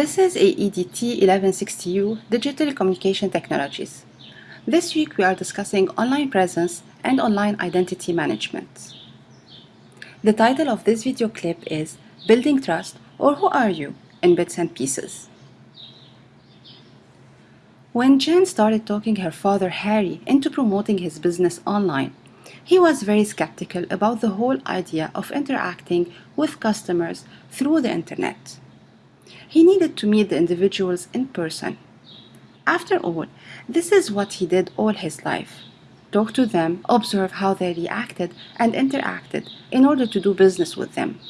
This is AEDT 1160U Digital Communication Technologies. This week we are discussing online presence and online identity management. The title of this video clip is Building Trust or Who Are You in Bits and Pieces. When Jen started talking her father Harry into promoting his business online, he was very skeptical about the whole idea of interacting with customers through the internet. He needed to meet the individuals in person. After all, this is what he did all his life. Talk to them, observe how they reacted and interacted in order to do business with them.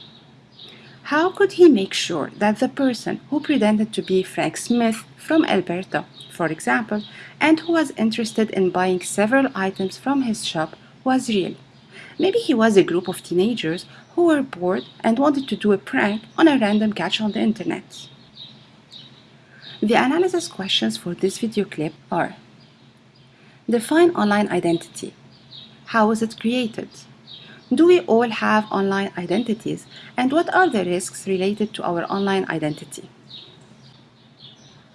How could he make sure that the person who pretended to be Frank Smith from Alberta, for example, and who was interested in buying several items from his shop was real. Maybe he was a group of teenagers who were bored and wanted to do a prank on a random catch on the internet. The analysis questions for this video clip are Define online identity. How is it created? Do we all have online identities and what are the risks related to our online identity?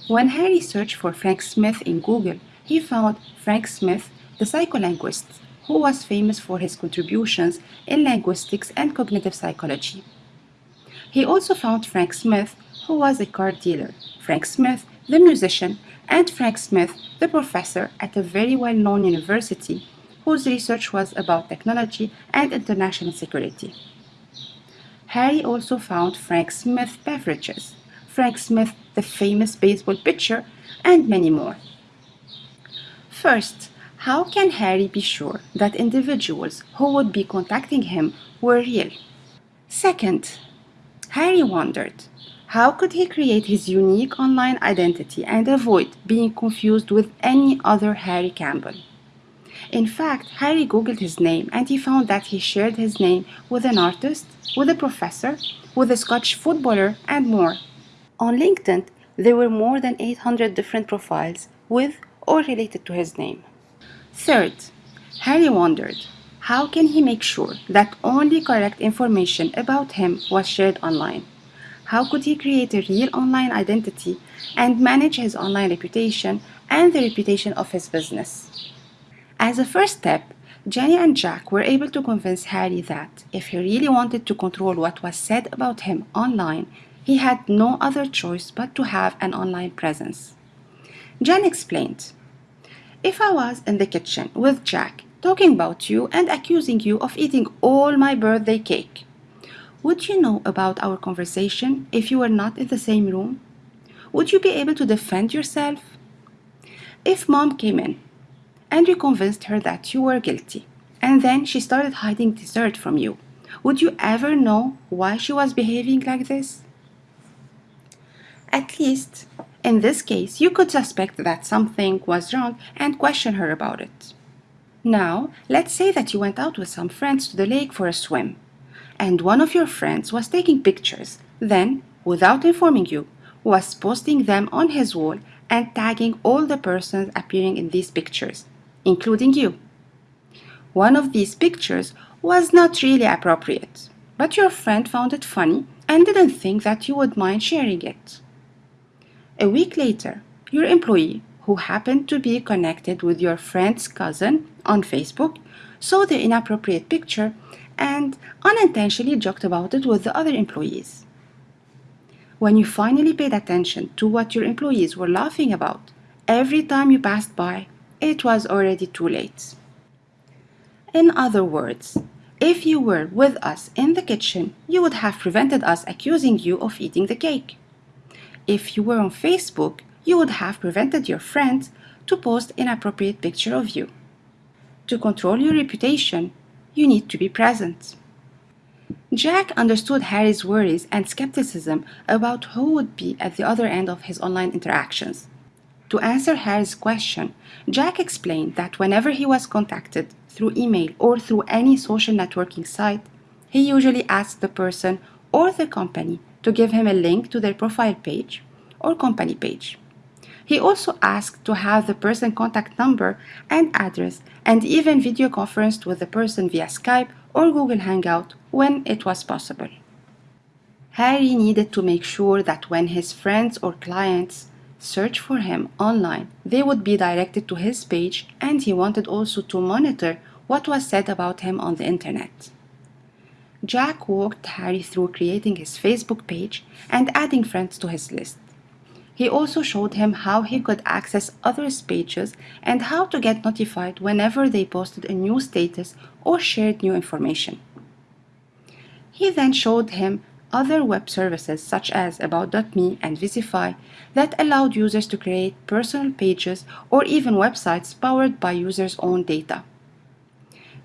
When Harry searched for Frank Smith in Google, he found Frank Smith, the psycholinguist, who was famous for his contributions in linguistics and cognitive psychology. He also found Frank Smith, who was a car dealer, Frank Smith, the musician, and Frank Smith, the professor at a very well-known university whose research was about technology and international security. Harry also found Frank Smith beverages, Frank Smith, the famous baseball pitcher, and many more. First, how can Harry be sure that individuals who would be contacting him were real? Second, Harry wondered, how could he create his unique online identity and avoid being confused with any other Harry Campbell? In fact, Harry googled his name and he found that he shared his name with an artist, with a professor, with a Scotch footballer, and more. On LinkedIn, there were more than 800 different profiles with or related to his name. Third, Harry wondered, how can he make sure that only correct information about him was shared online? How could he create a real online identity and manage his online reputation and the reputation of his business? As a first step, Jenny and Jack were able to convince Harry that if he really wanted to control what was said about him online, he had no other choice but to have an online presence. Jen explained, if I was in the kitchen with Jack talking about you and accusing you of eating all my birthday cake, would you know about our conversation if you were not in the same room? Would you be able to defend yourself? If mom came in and you convinced her that you were guilty, and then she started hiding dessert from you, would you ever know why she was behaving like this? At least in this case, you could suspect that something was wrong and question her about it. Now, let's say that you went out with some friends to the lake for a swim, and one of your friends was taking pictures, then, without informing you, was posting them on his wall and tagging all the persons appearing in these pictures, including you. One of these pictures was not really appropriate, but your friend found it funny and didn't think that you would mind sharing it. A week later, your employee, who happened to be connected with your friend's cousin on Facebook, saw the inappropriate picture and unintentionally joked about it with the other employees. When you finally paid attention to what your employees were laughing about, every time you passed by, it was already too late. In other words, if you were with us in the kitchen, you would have prevented us accusing you of eating the cake. If you were on Facebook, you would have prevented your friends to post inappropriate picture of you. To control your reputation, you need to be present. Jack understood Harry's worries and skepticism about who would be at the other end of his online interactions. To answer Harry's question, Jack explained that whenever he was contacted through email or through any social networking site, he usually asked the person or the company to give him a link to their profile page or company page. He also asked to have the person contact number and address and even video conferenced with the person via Skype or Google Hangout when it was possible. Harry needed to make sure that when his friends or clients search for him online, they would be directed to his page and he wanted also to monitor what was said about him on the internet. Jack walked Harry through creating his Facebook page and adding friends to his list. He also showed him how he could access others' pages and how to get notified whenever they posted a new status or shared new information. He then showed him other web services such as About.me and Vizify that allowed users to create personal pages or even websites powered by users' own data.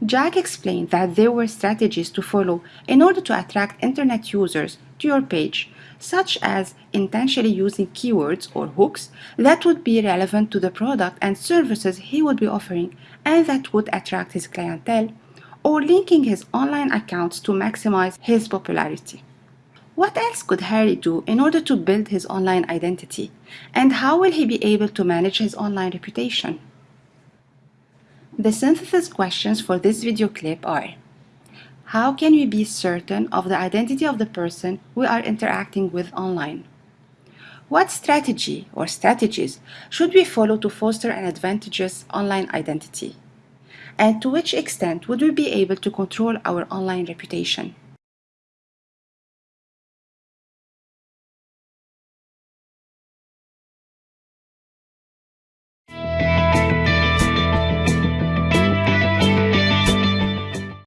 Jack explained that there were strategies to follow in order to attract internet users to your page such as intentionally using keywords or hooks that would be relevant to the product and services he would be offering and that would attract his clientele, or linking his online accounts to maximize his popularity. What else could Harry do in order to build his online identity? And how will he be able to manage his online reputation? The synthesis questions for this video clip are how can we be certain of the identity of the person we are interacting with online? What strategy or strategies should we follow to foster an advantageous online identity? And to which extent would we be able to control our online reputation?